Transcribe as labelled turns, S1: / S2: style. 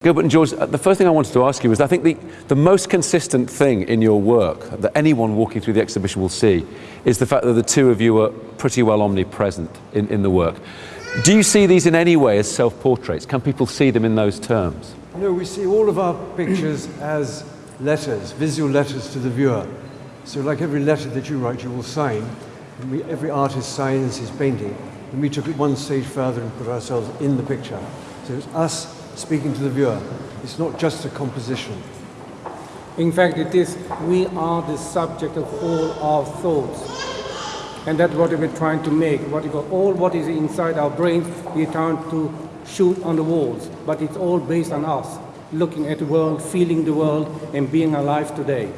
S1: Gilbert and George, uh, the first thing I wanted to ask you is I think the, the most consistent thing in your work that anyone walking through the exhibition will see is the fact that the two of you are pretty well omnipresent in, in the work. Do you see these in any way as self-portraits? Can people see them in those terms?
S2: No, we see all of our pictures as letters, visual letters to the viewer. So like every letter that you write, you will sign. We, every artist signs his painting. And we took it one stage further and put ourselves in the picture. So it's us speaking to the viewer. It's not just a composition.
S3: In fact, it is, we are the subject of all our thoughts. And that's what we're trying to make. What you call, all what is inside our brains, we're trying to shoot on the walls. But it's all based on us, looking at the world, feeling the world, and being alive today.